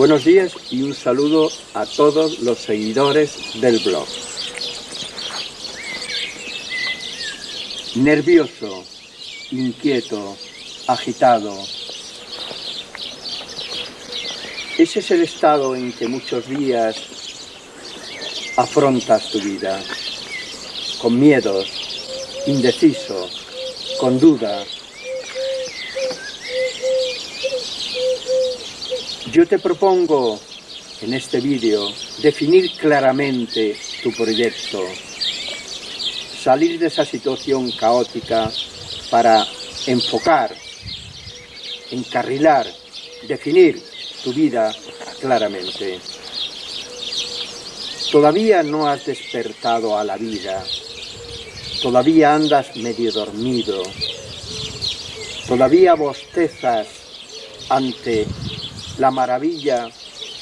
Buenos días y un saludo a todos los seguidores del blog. Nervioso, inquieto, agitado. Ese es el estado en que muchos días afrontas tu vida, con miedos, indeciso, con duda, Yo te propongo en este vídeo definir claramente tu proyecto, salir de esa situación caótica para enfocar, encarrilar, definir tu vida claramente. Todavía no has despertado a la vida, todavía andas medio dormido, todavía bostezas ante la maravilla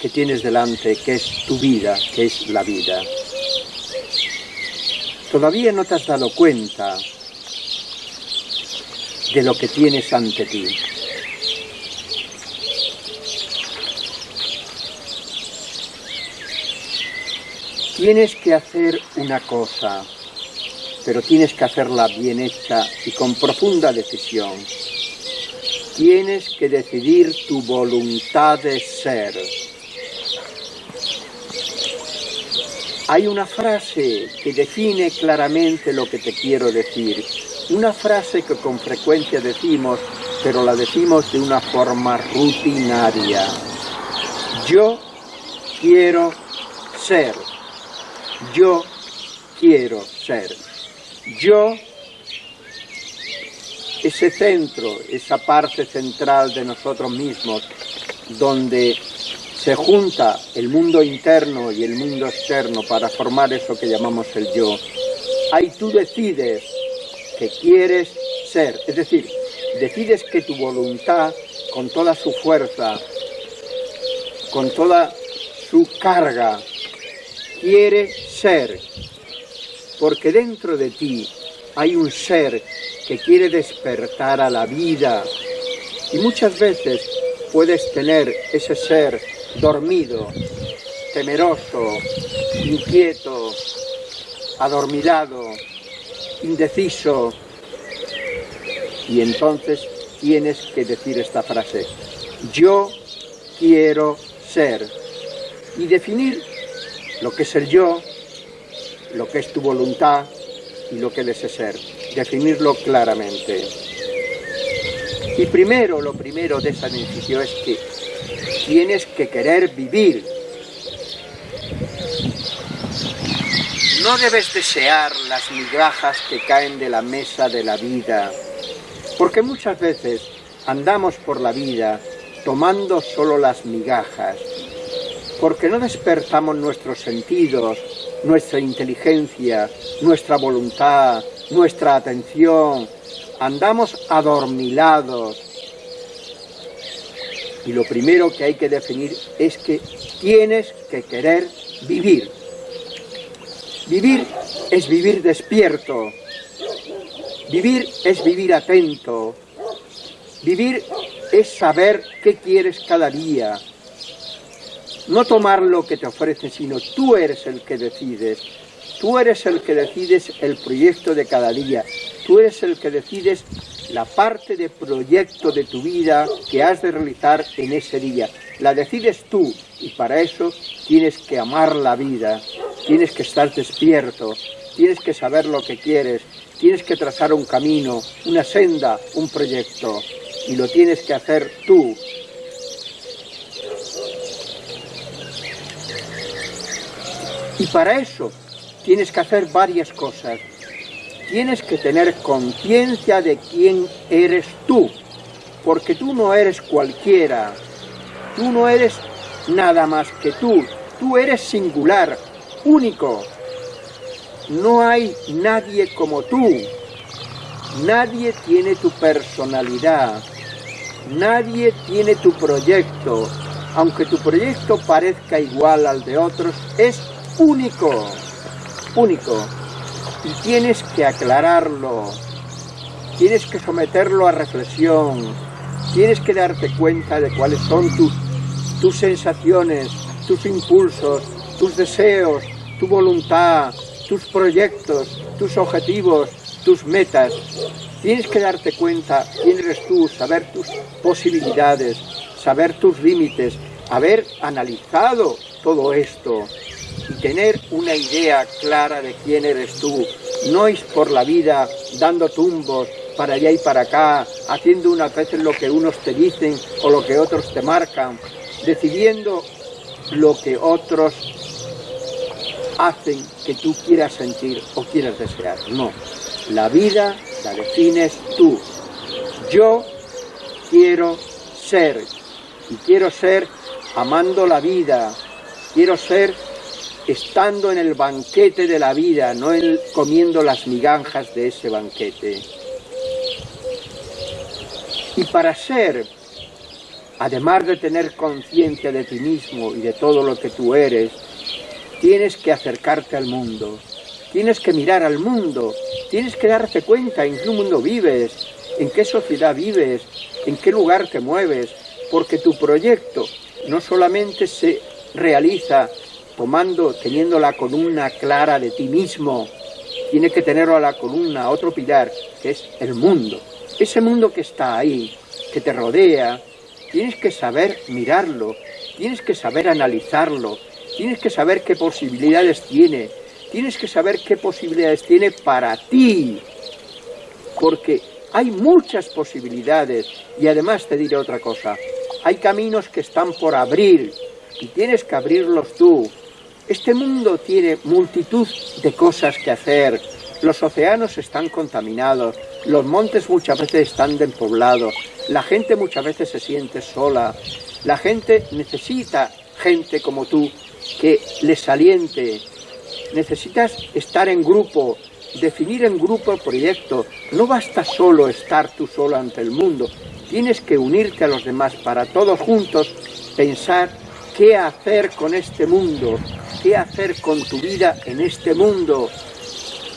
que tienes delante, que es tu vida, que es la vida. Todavía no te has dado cuenta de lo que tienes ante ti. Tienes que hacer una cosa, pero tienes que hacerla bien hecha y con profunda decisión tienes que decidir tu voluntad de ser. Hay una frase que define claramente lo que te quiero decir. Una frase que con frecuencia decimos, pero la decimos de una forma rutinaria. Yo quiero ser. Yo quiero ser. Yo ese centro, esa parte central de nosotros mismos, donde se junta el mundo interno y el mundo externo para formar eso que llamamos el yo, ahí tú decides que quieres ser, es decir, decides que tu voluntad, con toda su fuerza, con toda su carga, quiere ser, porque dentro de ti hay un ser que quiere despertar a la vida. Y muchas veces puedes tener ese ser dormido, temeroso, inquieto, adormilado, indeciso. Y entonces tienes que decir esta frase, yo quiero ser. Y definir lo que es el yo, lo que es tu voluntad y lo que es ese ser definirlo claramente. Y primero, lo primero de esa decisión es que tienes que querer vivir. No debes desear las migajas que caen de la mesa de la vida, porque muchas veces andamos por la vida tomando solo las migajas, porque no despertamos nuestros sentidos, nuestra inteligencia, nuestra voluntad, nuestra atención, andamos adormilados. Y lo primero que hay que definir es que tienes que querer vivir. Vivir es vivir despierto. Vivir es vivir atento. Vivir es saber qué quieres cada día. No tomar lo que te ofrece, sino tú eres el que decides. Tú eres el que decides el proyecto de cada día. Tú eres el que decides la parte de proyecto de tu vida que has de realizar en ese día. La decides tú y para eso tienes que amar la vida, tienes que estar despierto, tienes que saber lo que quieres, tienes que trazar un camino, una senda, un proyecto y lo tienes que hacer tú. Y para eso tienes que hacer varias cosas. Tienes que tener conciencia de quién eres tú, porque tú no eres cualquiera, tú no eres nada más que tú, tú eres singular, único. No hay nadie como tú, nadie tiene tu personalidad, nadie tiene tu proyecto, aunque tu proyecto parezca igual al de otros, es único único. Y tienes que aclararlo, tienes que someterlo a reflexión, tienes que darte cuenta de cuáles son tus, tus sensaciones, tus impulsos, tus deseos, tu voluntad, tus proyectos, tus objetivos, tus metas. Tienes que darte cuenta quién eres tú, saber tus posibilidades, saber tus límites, haber analizado todo esto y tener una idea clara de quién eres tú. No es por la vida dando tumbos para allá y para acá, haciendo unas veces lo que unos te dicen o lo que otros te marcan, decidiendo lo que otros hacen que tú quieras sentir o quieras desear. No, la vida la defines tú. Yo quiero ser, y quiero ser amando la vida, quiero ser estando en el banquete de la vida, no comiendo las migajas de ese banquete. Y para ser, además de tener conciencia de ti mismo y de todo lo que tú eres, tienes que acercarte al mundo, tienes que mirar al mundo, tienes que darte cuenta en qué mundo vives, en qué sociedad vives, en qué lugar te mueves, porque tu proyecto no solamente se realiza tomando, teniendo la columna clara de ti mismo, tiene que tenerlo a la columna, otro pilar, que es el mundo. Ese mundo que está ahí, que te rodea, tienes que saber mirarlo, tienes que saber analizarlo, tienes que saber qué posibilidades tiene, tienes que saber qué posibilidades tiene para ti, porque hay muchas posibilidades, y además te diré otra cosa, hay caminos que están por abrir, y tienes que abrirlos tú. Este mundo tiene multitud de cosas que hacer, los océanos están contaminados, los montes muchas veces están despoblados, la gente muchas veces se siente sola, la gente necesita gente como tú que les aliente, necesitas estar en grupo, definir en grupo el proyecto, no basta solo estar tú solo ante el mundo, tienes que unirte a los demás para todos juntos pensar qué hacer con este mundo, qué hacer con tu vida en este mundo.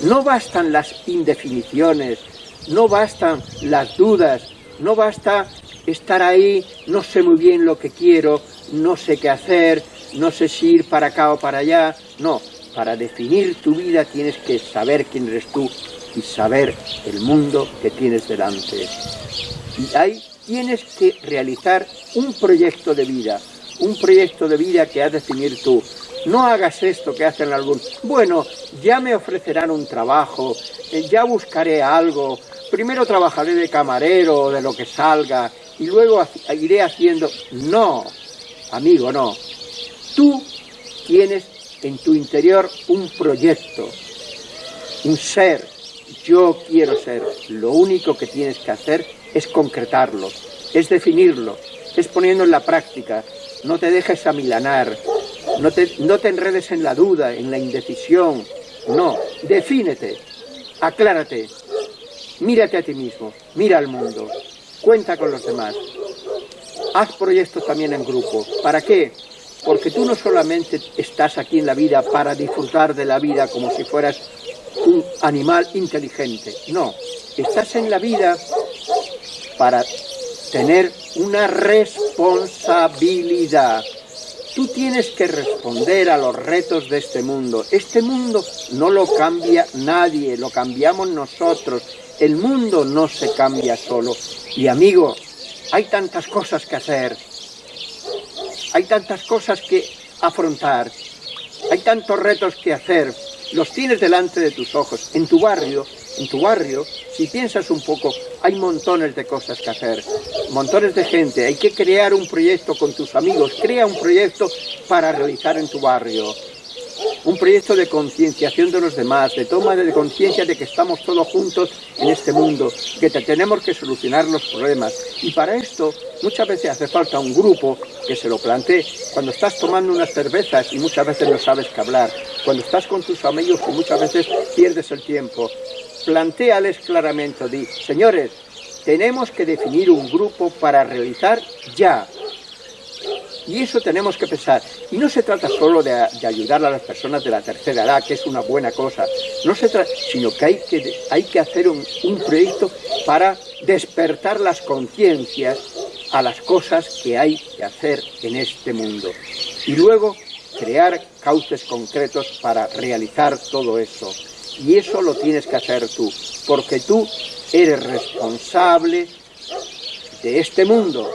No bastan las indefiniciones, no bastan las dudas, no basta estar ahí, no sé muy bien lo que quiero, no sé qué hacer, no sé si ir para acá o para allá. No, para definir tu vida tienes que saber quién eres tú y saber el mundo que tienes delante. Y ahí tienes que realizar un proyecto de vida, un proyecto de vida que has de definir tú. No hagas esto que hacen algunos. Bueno, ya me ofrecerán un trabajo, eh, ya buscaré algo, primero trabajaré de camarero o de lo que salga y luego iré haciendo... No, amigo, no. Tú tienes en tu interior un proyecto, un ser. Yo quiero ser. Lo único que tienes que hacer es concretarlo, es definirlo, es poniendo en la práctica. No te dejes amilanar, no te, enredes en la duda, en la indecisión. No, defínete, aclárate, mírate a ti mismo, mira al mundo, cuenta con los demás. Haz proyectos también en grupo. ¿Para qué? Porque tú no solamente estás aquí en la vida para disfrutar de la vida como si fueras un animal inteligente. No, estás en la vida para tener una responsabilidad. Tú tienes que responder a los retos de este mundo. Este mundo no lo cambia nadie, lo cambiamos nosotros. El mundo no se cambia solo. Y amigo, hay tantas cosas que hacer, hay tantas cosas que afrontar, hay tantos retos que hacer, los tienes delante de tus ojos, en tu barrio, en tu barrio, si piensas un poco, hay montones de cosas que hacer, montones de gente, hay que crear un proyecto con tus amigos, crea un proyecto para realizar en tu barrio, un proyecto de concienciación de los demás, de toma de conciencia de que estamos todos juntos en este mundo, que tenemos que solucionar los problemas. Y para esto muchas veces hace falta un grupo que se lo plantee. Cuando estás tomando unas cervezas y muchas veces no sabes qué hablar, cuando estás con tus amigos y muchas veces pierdes el tiempo, planteales claramente, di, señores, tenemos que definir un grupo para realizar ya y eso tenemos que pensar. Y no se trata solo de, ayudar a las personas de la tercera edad, que es una buena cosa, no se trata, sino que hay que, hay que hacer un, un proyecto para despertar las conciencias a las cosas que hay que hacer en este mundo. Y luego crear cauces concretos para realizar todo eso. Y eso lo tienes que hacer tú, porque tú eres responsable de este mundo.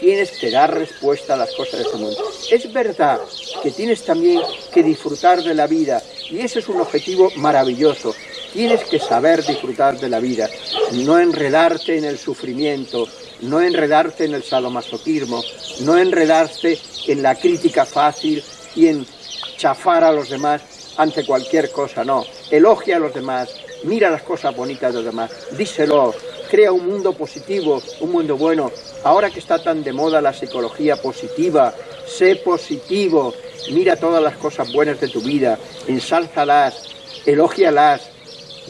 Tienes que dar respuesta a las cosas de este mundo. Es verdad que tienes también que disfrutar de la vida, y ese es un objetivo maravilloso. Tienes que saber disfrutar de la vida, no enredarte en el sufrimiento, no enredarte en el sadomasoquismo, no enredarte en la crítica fácil y en chafar a los demás ante cualquier cosa, no. Elogia a los demás, mira las cosas bonitas de los demás, díselo, crea un mundo positivo, un mundo bueno. Ahora que está tan de moda la psicología positiva, sé positivo, mira todas las cosas buenas de tu vida, ensálzalas, elógialas,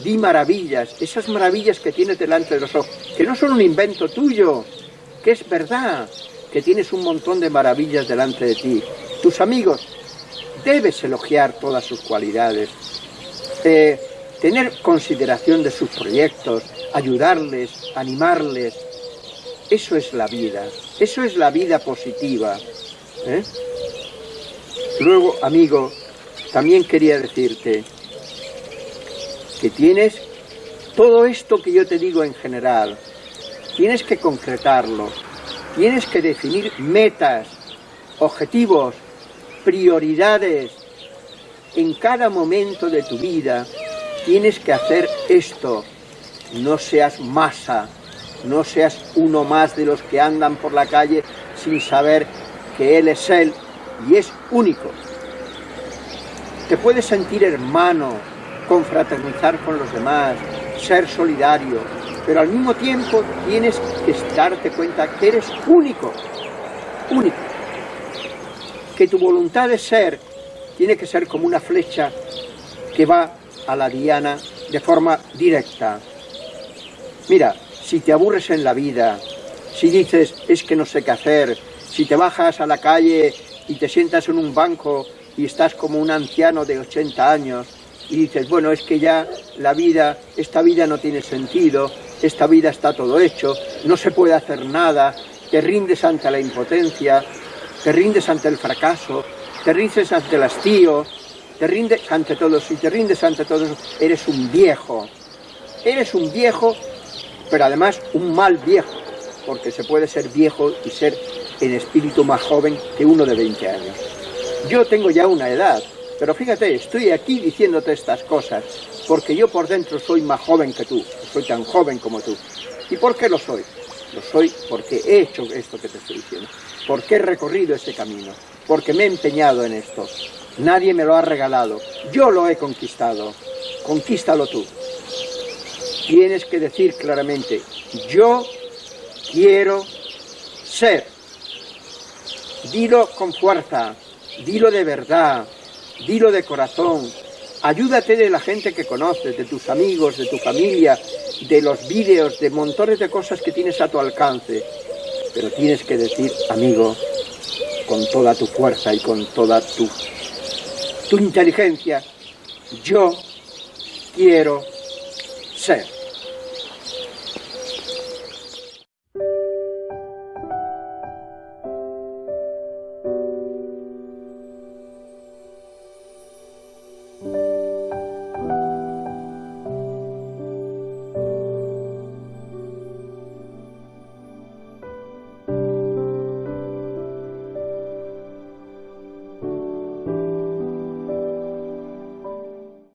di maravillas, esas maravillas que tienes delante de los ojos, que no son un invento tuyo, que es verdad, que tienes un montón de maravillas delante de ti. Tus amigos, debes elogiar todas sus cualidades, tener consideración de sus proyectos, ayudarles, animarles. Eso es la vida, eso es la vida positiva. ¿eh? Luego, amigo, también quería decirte que tienes todo esto que yo te digo en general, tienes que concretarlo, tienes que definir metas, objetivos, prioridades. En cada momento de tu vida tienes que hacer esto. No seas masa, no seas uno más de los que andan por la calle sin saber que Él es Él y es único. Te puedes sentir hermano, confraternizar con los demás, ser solidario, pero al mismo tiempo tienes que darte cuenta que eres único, único que tu voluntad de ser tiene que ser como una flecha que va a la diana de forma directa. Mira, si te aburres en la vida, si dices, es que no sé qué hacer, si te bajas a la calle y te sientas en un banco y estás como un anciano de 80 años y dices, bueno, es que ya la vida, esta vida no tiene sentido, esta vida está todo hecho, no se puede hacer nada, te rindes ante la impotencia, te rindes ante el fracaso, te rindes ante el hastío, te rindes ante todo Si te rindes ante todo eso, eres un viejo. Eres un viejo, pero además un mal viejo, porque se puede ser viejo y ser en espíritu más joven que uno de 20 años. Yo tengo ya una edad, pero fíjate, estoy aquí diciéndote estas cosas, porque yo por dentro soy más joven que tú, soy tan joven como tú. ¿Y por qué lo soy? Lo soy porque he hecho esto que te estoy diciendo porque he recorrido este camino, porque me he empeñado en esto. Nadie me lo ha regalado, yo lo he conquistado, conquístalo tú. Tienes que decir claramente, yo quiero ser. Dilo con fuerza, dilo de verdad, dilo de corazón, ayúdate de la gente que conoces, de tus amigos, de tu familia, de los vídeos, de montones de cosas que tienes a tu alcance pero tienes que decir, amigo, con toda tu fuerza y con toda tu, tu inteligencia, yo quiero ser.